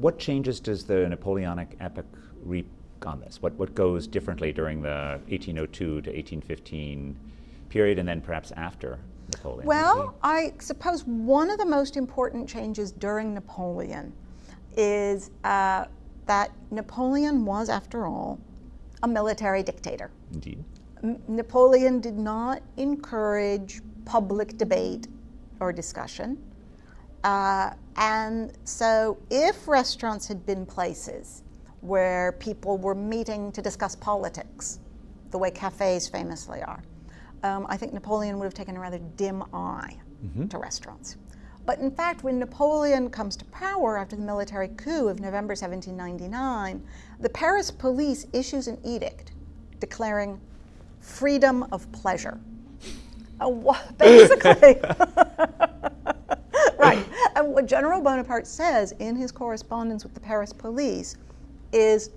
what changes does the Napoleonic epoch reap on this? What, what goes differently during the 1802 to 1815 period and then perhaps after Napoleon? Well, I suppose one of the most important changes during Napoleon is uh, that Napoleon was, after all, a military dictator. Indeed. M Napoleon did not encourage public debate or discussion. Uh, and so if restaurants had been places where people were meeting to discuss politics, the way cafes famously are, um, I think Napoleon would have taken a rather dim eye mm -hmm. to restaurants. But in fact, when Napoleon comes to power after the military coup of November 1799, the Paris police issues an edict declaring freedom of pleasure. Uh, basically, right. And what General Bonaparte says in his correspondence with the Paris police is,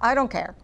I don't care.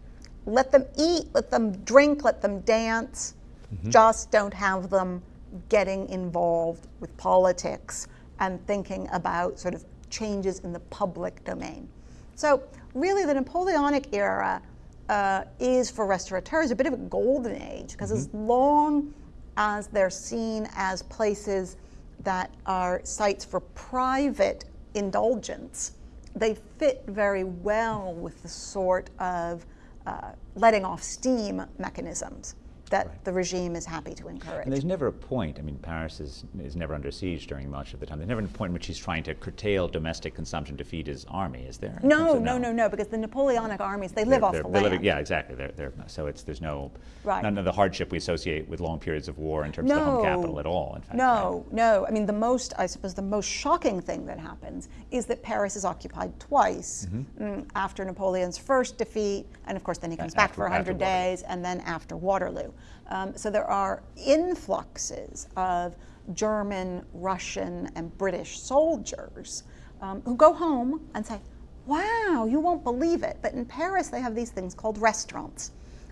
Let them eat, let them drink, let them dance. Mm -hmm. Just don't have them getting involved with politics and thinking about sort of changes in the public domain. So really the Napoleonic era uh, is for restaurateurs a bit of a golden age because mm -hmm. as long as they're seen as places that are sites for private indulgence, they fit very well with the sort of uh, letting off steam mechanisms that right. the regime is happy to encourage. And there's never a point, I mean, Paris is, is never under siege during much of the time. There's never a point in which he's trying to curtail domestic consumption to feed his army, is there? No, no, no, no, because the Napoleonic armies, they live they're, off they're, the land. Living, yeah, exactly. They're, they're, so it's, there's no, right. none of the hardship we associate with long periods of war in terms no, of the home capital at all, in fact. No, right? no. I mean, the most, I suppose, the most shocking thing that happens is that Paris is occupied twice mm -hmm. after Napoleon's first defeat, and of course then he comes back after, for 100 days, and then after Waterloo. Um, so there are influxes of German, Russian, and British soldiers um, who go home and say, wow, you won't believe it, but in Paris they have these things called restaurants.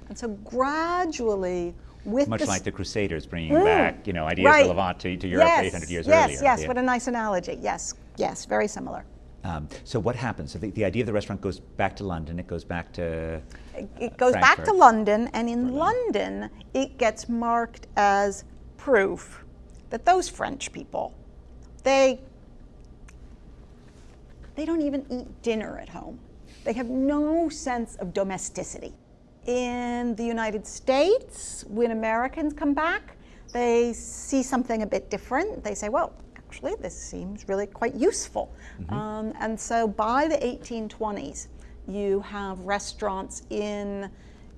And so gradually, with Much like the Crusaders bringing mm, back, you know, ideas right. of Levant to, to Europe yes, 800 years yes, earlier. Yes, yes, what a nice analogy. Yes, yes, very similar. Um, so what happens? So the, the, idea of the restaurant goes back to London, it goes back to It, it goes Frankfurt. back to London, and in Berlin. London, it gets marked as proof that those French people, they, they don't even eat dinner at home. They have no sense of domesticity. In the United States, when Americans come back, they see something a bit different. They say, well, actually, this seems really quite useful. Mm -hmm. um, and so by the 1820s, you have restaurants in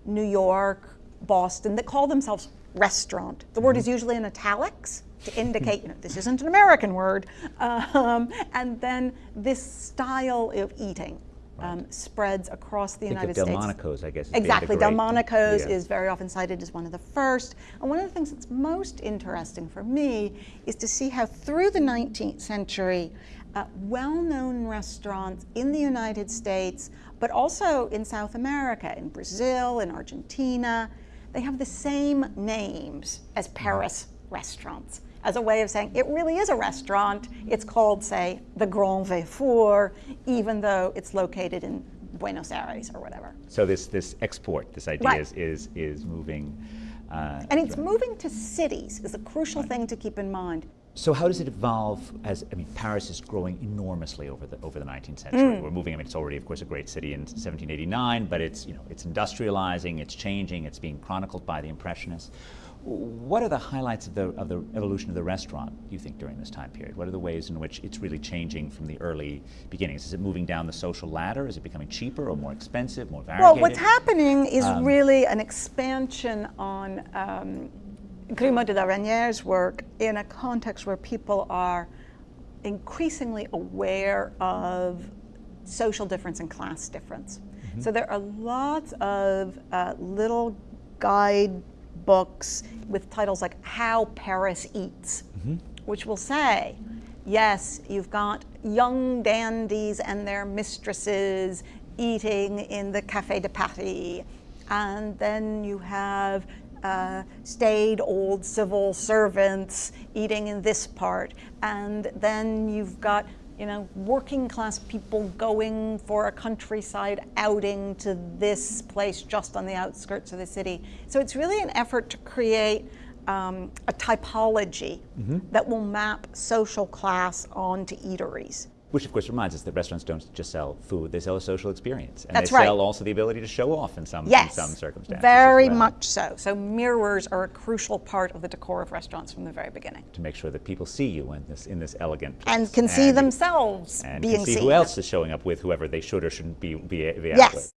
New York, Boston that call themselves restaurant. The mm -hmm. word is mm-hmm. usually in italics to indicate, you know, this isn't an American word. Um, and then this style of eating um, spreads across the United States. Delmonico's, I guess. Exactly. Delmonico's yeah. is very often cited as one of the first. And one of the things that's most interesting for me is to see how through the 19th century, uh, well-known restaurants in the United States, but also in South America, in Brazil, in Argentina, they have the same names as Paris restaurants as a way of saying it really is a restaurant. It's called, say, the Grand Véfour, even though it's located in Buenos Aires or whatever. So this, this export, this idea right. is, is, is moving. Uh, and it's moving to cities is a crucial right. thing to keep in mind. So how does it evolve as, I mean, Paris is growing enormously over the, over the 19th century. Mm. We're moving, I mean, it's already, of course, a great city in 1789, but it's, you know, it's industrializing, it's changing, it's being chronicled by the Impressionists. What are the highlights of the, of the evolution of the restaurant, you think, during this time period? What are the ways in which it's really changing from the early beginnings? Is it moving down the social ladder? Is it becoming cheaper or more expensive, more variegated? Well, what's happening is um, really an expansion on um, Grimod de la Reynière's work in a context where people are increasingly aware of social difference and class difference. Mm -hmm. So there are lots of uh, little guide books with titles like How Paris Eats, mm -hmm. which will say, yes, you've got young dandies and their mistresses eating in the Café de Paris, and then you have uh, staid old civil servants eating in this part, and then you've got you know, working class people going for a countryside outing to this place just on the outskirts of the city. So it's really an effort to create um, a typology that will map social class onto eateries. Which, of course, reminds us that restaurants don't just sell food; they sell a social experience, and That's they right. sell also the ability to show off in some Yes, in some circumstances. very well, much so. So mirrors are a crucial part of the decor of restaurants from the very beginning, to make sure that people see you in this in this elegant and place. can see And- themselves and being can see seen. who else is showing up with whoever they should or shouldn't be be, be Yes. with.